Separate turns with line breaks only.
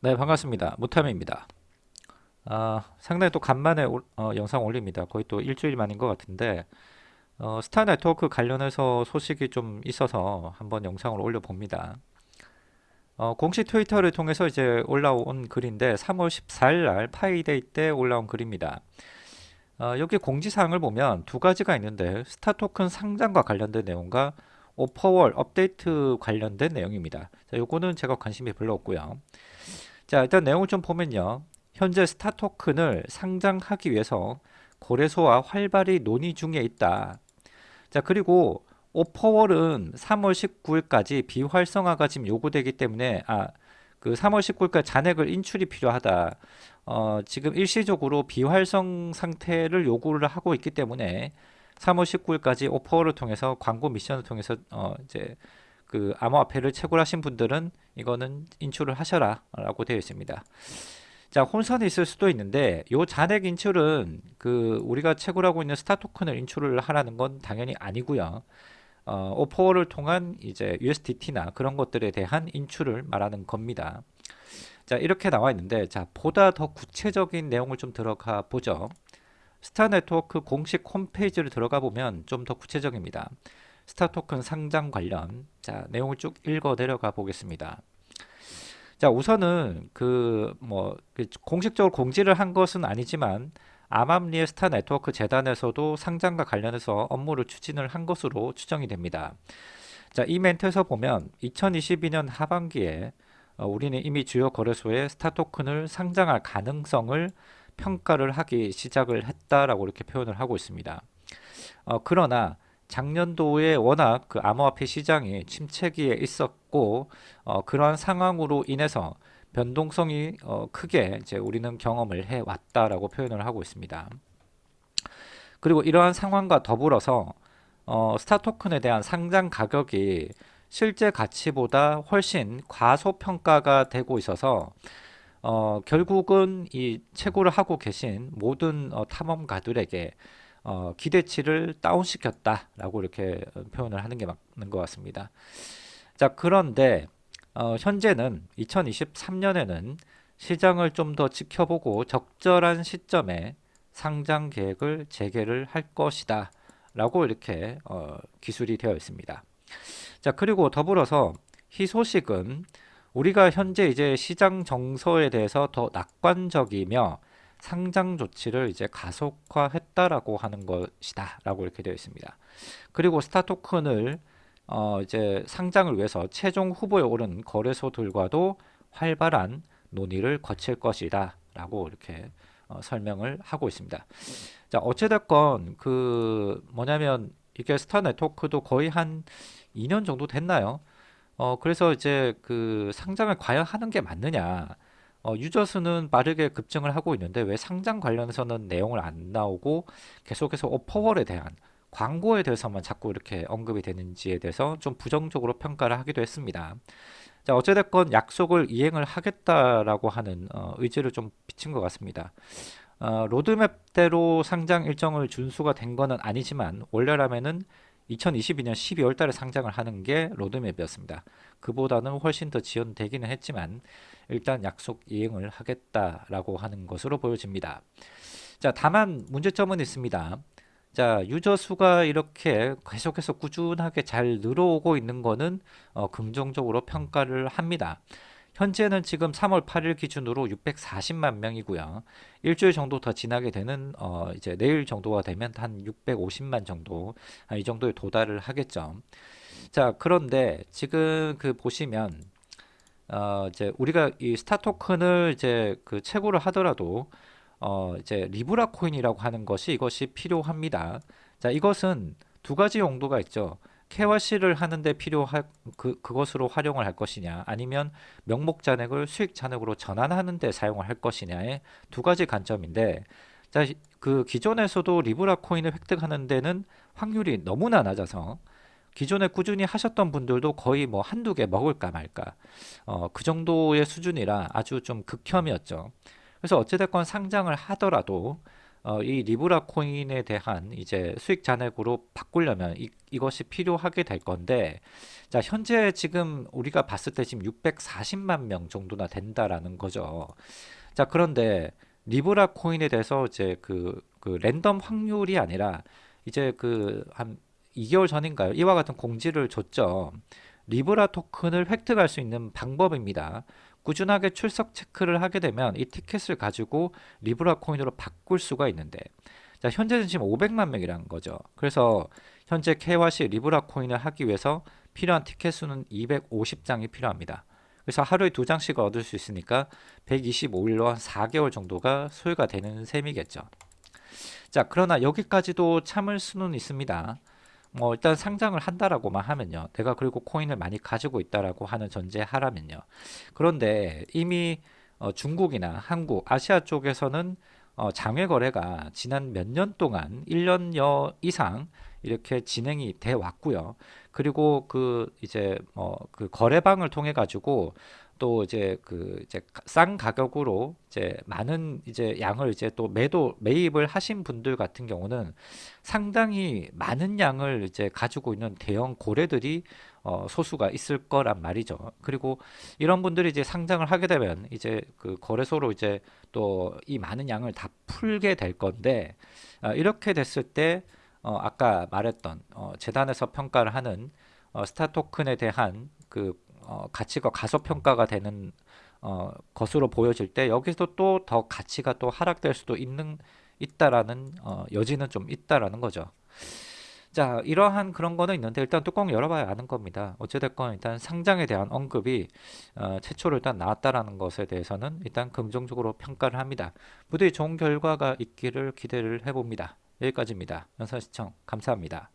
네 반갑습니다. 무탐입니다. 아, 상당히 또 간만에 올- 어, 영상 올립니다. 거의 또 일주일 만인 것 같은데 어, 스타 네트워크 관련해서 소식이 좀 있어서 한번 영상을 올려봅니다. 어, 공식 트위터를 통해서 이제 올라온 글인데 3월 14일 날 파이데이 때 올라온 글입니다. 어, 여기 공지사항을 보면 두 가지가 있는데 스타 토큰 상장과 관련된 내용과 offerwall 업데이트 관련된 내용입니다. 자, 요거는 제가 관심이 별로 없고요 자 일단 내용을 좀 보면요. 현재 스타 토큰을 상장하기 위해서 거래소와 활발히 논의 중에 있다. 자 그리고 오퍼월은 3월 19일까지 비활성화가 지금 요구되기 때문에 아 그 3월 19일까지 잔액을 인출이 필요하다. 어, 지금 일시적으로 비활성 상태를 요구를 하고 있기 때문에 3월 19일까지 오퍼월을 통해서 광고 미션을 통해서 어, 이제 그 암호화폐를 채굴하신 분들은 이거는 인출을 하셔라 라고 되어 있습니다. 자 혼선이 있을 수도 있는데 요 잔액 인출은 그 우리가 채굴하고 있는 스타 토큰을 인출을 하라는 건 당연히 아니고요. 어, 오퍼를 통한 이제 USDT나 그런 것들에 대한 인출을 말하는 겁니다. 자 이렇게 나와 있는데 자 보다 더 구체적인 내용을 좀 들어가 보죠. 스타 네트워크 공식 홈페이지를 들어가 보면 좀 더 구체적입니다 스타 토큰 상장 관련. 자 내용을 쭉 읽어 내려가 보겠습니다. 자 우선은 그뭐 그 공식적으로 공지를 한 것은 아니지만 암암리에 스타 네트워크 재단에서도 상장과 관련해서 업무를 추진을 한 것으로 추정이 됩니다. 자 이 멘트에서 보면 2022년 하반기에 어, 우리는 이미 주요 거래소에 스타 토큰을 상장할 가능성을 평가를 하기 시작을 했다라고 이렇게 표현을 하고 있습니다. 어, 그러나 작년도에 워낙 그 암호화폐 시장이 침체기에 있었고 어, 그러한 상황으로 인해서 변동성이 어, 크게 이제 우리는 경험을 해 왔다라고 표현을 하고 있습니다. 그리고 이러한 상황과 더불어서 어, 스타 토큰에 대한 상장 가격이 실제 가치보다 훨씬 과소평가가 되고 있어서 어, 결국은 이 채굴을 하고 계신 모든 어, 탐험가들에게 어, 기대치를 다운시켰다라고 이렇게 표현을 하는 게 맞는 것 같습니다. 자 그런데 어, 현재는 2023년에는 시장을 좀 더 지켜보고 적절한 시점에 상장 계획을 재개를 할 것이다 라고 이렇게 어, 기술이 되어 있습니다. 자 그리고 더불어서 이 소식은 우리가 현재 이제 시장 정서에 대해서 더 낙관적이며 상장 조치를 이제 가속화했다라고 하는 것이다 라고 이렇게 되어 있습니다. 그리고 스타 토큰을 어 이제 상장을 위해서 최종 후보에 오른 거래소들과도 활발한 논의를 거칠 것이다 라고 이렇게 어 설명을 하고 있습니다. 자 어찌됐건 그 뭐냐면 이게 스타 네트워크도 거의 한 2년 정도 됐나요? 어 그래서 이제 그 상장을 과연 하는 게 맞느냐 어, 유저 수는 빠르게 급증을 하고 있는데 왜 상장 관련해서는 내용을 안 나오고 계속해서 오퍼월에 대한 광고에 대해서만 자꾸 이렇게 언급이 되는지에 대해서 좀 부정적으로 평가를 하기도 했습니다. 자 어찌됐건 약속을 이행을 하겠다라고 하는 어, 의지를 좀 비친 것 같습니다. 어, 로드맵대로 상장 일정을 준수가 된 것은 아니지만 원래라면은 2022년 12월 달에 상장을 하는 게 로드맵이었습니다. 그보다는 훨씬 더 지연되기는 했지만 일단 약속 이행을 하겠다라고 하는 것으로 보여집니다. 자, 다만 문제점은 있습니다. 자, 유저 수가 이렇게 계속해서 꾸준하게 잘 늘어오고 있는 것은 어, 긍정적으로 평가를 합니다. 현재는 지금 3월 8일 기준으로 640만 명이고요. 일주일 정도 더 지나게 되는 어 이제 내일 정도가 되면 한 650만 정도 아, 이 정도에 도달을 하겠죠. 자 그런데 지금 그 보시면 어 이제 우리가 이 스타 토큰을 이제 그 채굴을 하더라도 어 이제 리브라 코인이라고 하는 것이 이것이 필요합니다. 자 이것은 두 가지 용도가 있죠. KYC를 하는데 필요할 그, 그것으로 활용을 할 것이냐 아니면 명목 잔액을 수익 잔액으로 전환하는 데 사용을 할 것이냐의 두 가지 관점인데 자, 그 기존에서도 리브라 코인을 획득하는 데는 확률이 너무나 낮아서 기존에 꾸준히 하셨던 분들도 거의 뭐 한두 개 먹을까 말까 어, 그 정도의 수준이라 아주 좀 극혐이었죠. 그래서 어찌됐건 상장을 하더라도 어, 이 리브라 코인에 대한 이제 수익 잔액으로 바꾸려면 이, 이것이 필요하게 될 건데 자 현재 지금 우리가 봤을 때 지금 640만 명 정도나 된다라는 거죠. 자 그런데 리브라 코인에 대해서 이제 그, 그 랜덤 확률이 아니라 이제 그 한 2개월 전인가요? 이와 같은 공지를 줬죠. 리브라 토큰을 획득할 수 있는 방법입니다. 꾸준하게 출석 체크를 하게 되면 이 티켓을 가지고 리브라 코인으로 바꿀 수가 있는데 자 현재는 지금 500만 명이라는 거죠. 그래서 현재 KYC 리브라 코인을 하기 위해서 필요한 티켓 수는 250장이 필요합니다. 그래서 하루에 두 장씩 얻을 수 있으니까 125일로 한 4개월 정도가 소요가 되는 셈이겠죠. 자 그러나 여기까지도 참을 수는 있습니다. 뭐 일단 상장을 한다라고만 하면요. 내가 그리고 코인을 많이 가지고 있다라고 하는 전제하라면요. 그런데 이미 어, 중국이나 한국, 아시아 쪽에서는 어, 장외 거래가 지난 몇 년 동안 1년여 이상 이렇게 진행이 돼 왔고요. 그리고 그 이제 뭐 그 거래방을 통해 가지고 또 이제 그 이제 싼 가격으로 이제 많은 이제 양을 이제 또 매도 매입을 하신 분들 같은 경우는 상당히 많은 양을 이제 가지고 있는 대형 고래들이 어 소수가 있을 거란 말이죠. 그리고 이런 분들이 이제 상장을 하게 되면 이제 그 거래소로 이제 또 이 많은 양을 다 풀게 될 건데 어 이렇게 됐을 때 어 아까 말했던 어 재단에서 평가를 하는 어 스타 토큰에 대한 그 어, 가치가 가소평가가 되는 어, 것으로 보여질 때 여기서 또 더 가치가 또 하락될 수도 있는 있다라는 어, 여지는 좀 있다라는 거죠. 자, 이러한 그런 거는 있는데 일단 뚜껑 열어봐야 아는 겁니다. 어찌됐건 일단 상장에 대한 언급이 어, 최초로 일단 나왔다라는 것에 대해서는 일단 긍정적으로 평가를 합니다. 부디 좋은 결과가 있기를 기대를 해봅니다. 여기까지입니다. 영상 시청 감사합니다.